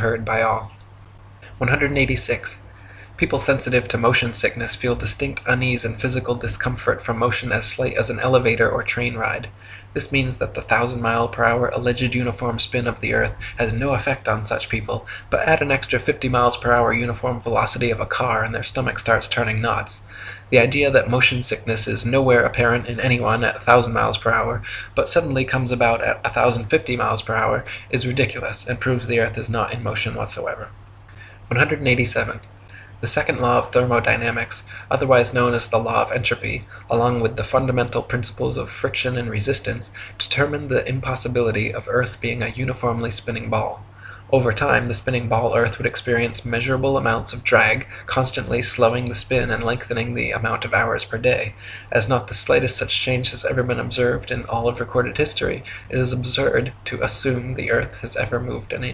heard by all. 186. People sensitive to motion sickness feel distinct unease and physical discomfort from motion as slight as an elevator or train ride. This means that the thousand mile per hour alleged uniform spin of the earth has no effect on such people, but add an extra 50 miles per hour uniform velocity of a car and their stomach starts turning knots. The idea that motion sickness is nowhere apparent in anyone at 1000 miles per hour, but suddenly comes about at 1050 miles per hour, is ridiculous and proves the earth is not in motion whatsoever. 187. The second law of thermodynamics, otherwise known as the law of entropy, along with the fundamental principles of friction and resistance, determine the impossibility of earth being a uniformly spinning ball. Over time, the spinning ball earth would experience measurable amounts of drag, constantly slowing the spin and lengthening the amount of hours per day. As not the slightest such change has ever been observed in all of recorded history, it is absurd to assume the earth has ever moved an inch.